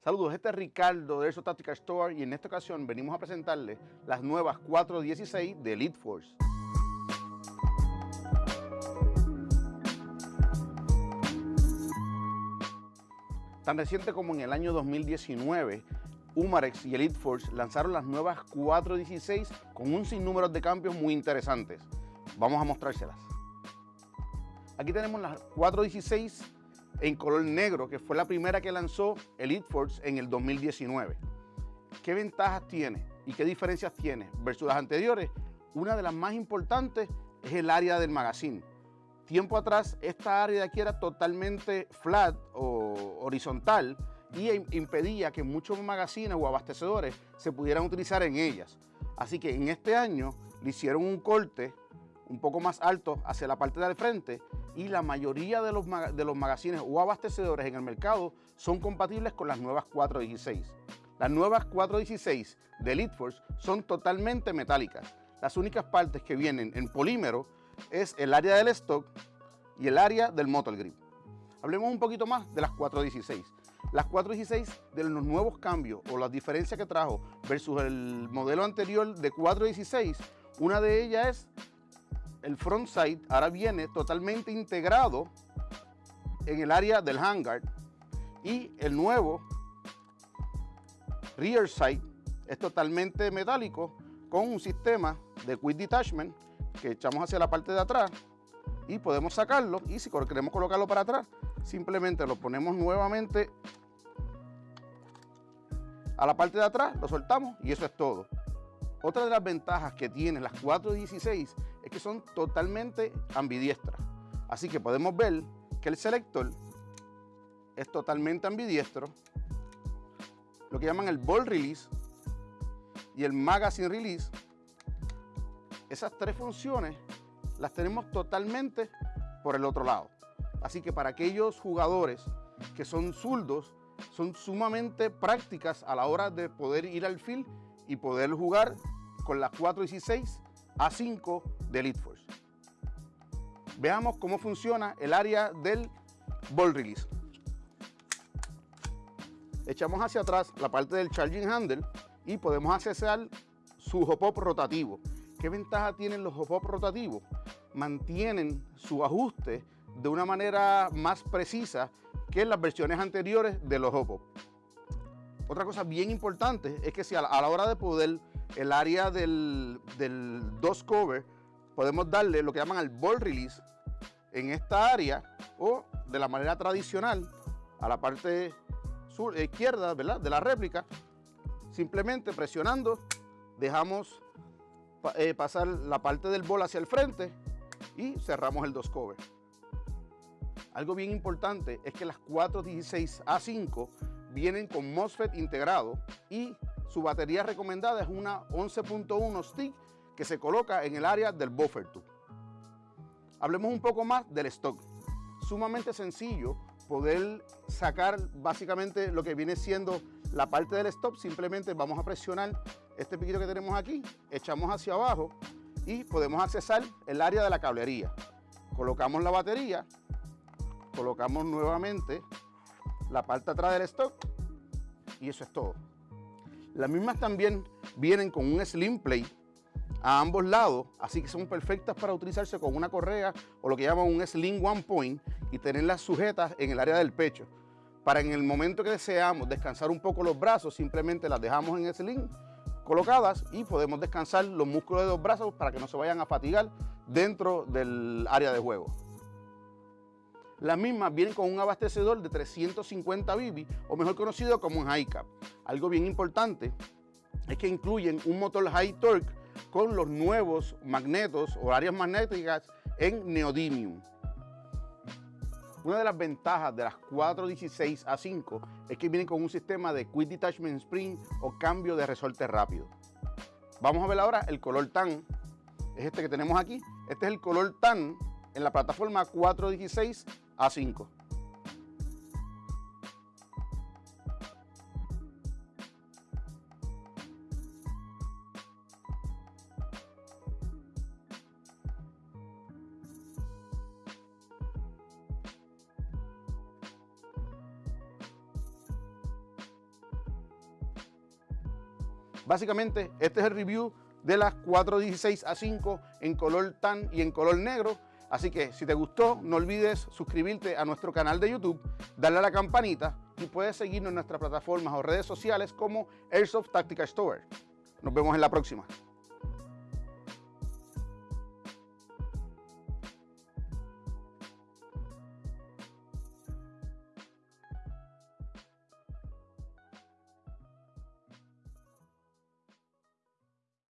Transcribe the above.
Saludos, este es Ricardo de Erso Tactical Store y en esta ocasión venimos a presentarles las nuevas 416 de Elite Force. Tan reciente como en el año 2019, Umarex y Elite Force lanzaron las nuevas 416 con un sinnúmero de cambios muy interesantes. Vamos a mostrárselas. Aquí tenemos las 416 en color negro, que fue la primera que lanzó Elite Force en el 2019. ¿Qué ventajas tiene y qué diferencias tiene versus las anteriores? Una de las más importantes es el área del magazine. Tiempo atrás, esta área de aquí era totalmente flat o horizontal y impedía que muchos magazines o abastecedores se pudieran utilizar en ellas. Así que en este año le hicieron un corte un poco más alto hacia la parte del frente y la mayoría de los, de los magazines o abastecedores en el mercado son compatibles con las nuevas 416. Las nuevas 416 de Elite Force son totalmente metálicas. Las únicas partes que vienen en polímero es el área del stock y el área del motor grip. Hablemos un poquito más de las 416. Las 416 de los nuevos cambios o las diferencias que trajo versus el modelo anterior de 416, una de ellas es el front sight ahora viene totalmente integrado en el área del hangar y el nuevo rear sight es totalmente metálico con un sistema de quick detachment que echamos hacia la parte de atrás y podemos sacarlo y si queremos colocarlo para atrás simplemente lo ponemos nuevamente a la parte de atrás, lo soltamos y eso es todo. Otra de las ventajas que tienen las 416 es que son totalmente ambidiestras. Así que podemos ver que el selector es totalmente ambidiestro, lo que llaman el ball release y el magazine release. Esas tres funciones las tenemos totalmente por el otro lado. Así que para aquellos jugadores que son zurdos, son sumamente prácticas a la hora de poder ir al field y poder jugar con las 416 A5 de Elite Force. Veamos cómo funciona el área del ball release. Echamos hacia atrás la parte del charging handle y podemos accesar su hop-up rotativo. ¿Qué ventaja tienen los hop-up rotativos? Mantienen su ajuste de una manera más precisa que en las versiones anteriores de los hop-up. Otra cosa bien importante es que si a la, hora de poder el área del, del DOS cover, podemos darle lo que llaman el ball release en esta área o de la manera tradicional a la parte sur, izquierda ¿verdad? de la réplica, simplemente presionando dejamos eh, pasar la parte del bol hacia el frente y cerramos el DOS cover. Algo bien importante es que las 416A5 vienen con MOSFET integrado y su batería recomendada es una 11.1 stick que se coloca en el área del buffer tube. Hablemos un poco más del stock. Sumamente sencillo poder sacar básicamente lo que viene siendo la parte del stop. Simplemente vamos a presionar este piquito que tenemos aquí, echamos hacia abajo y podemos accesar el área de la cablería. Colocamos la batería, colocamos nuevamente la parte atrás del stock y eso es todo. Las mismas también vienen con un slim plate a ambos lados, así que son perfectas para utilizarse con una correa o lo que llaman un slim one point y tenerlas sujetas en el área del pecho. Para en el momento que deseamos descansar un poco los brazos, simplemente las dejamos en slim colocadas y podemos descansar los músculos de los brazos para que no se vayan a fatigar dentro del área de juego. Las mismas vienen con un abastecedor de 350 BB o mejor conocido como un high cap. Algo bien importante es que incluyen un motor high torque con los nuevos magnetos o áreas magnéticas en neodymium. Una de las ventajas de las 416 A5 es que vienen con un sistema de Quick Detachment Spring o cambio de resorte rápido. Vamos a ver ahora el color tan, es este que tenemos aquí. Este es el color tan en la plataforma 416 a5. Básicamente, este es el review de las 416 A5 en color tan y en color negro. Así que si te gustó, no olvides suscribirte a nuestro canal de YouTube, darle a la campanita y puedes seguirnos en nuestras plataformas o redes sociales como Airsoft Tactical Store. Nos vemos en la próxima.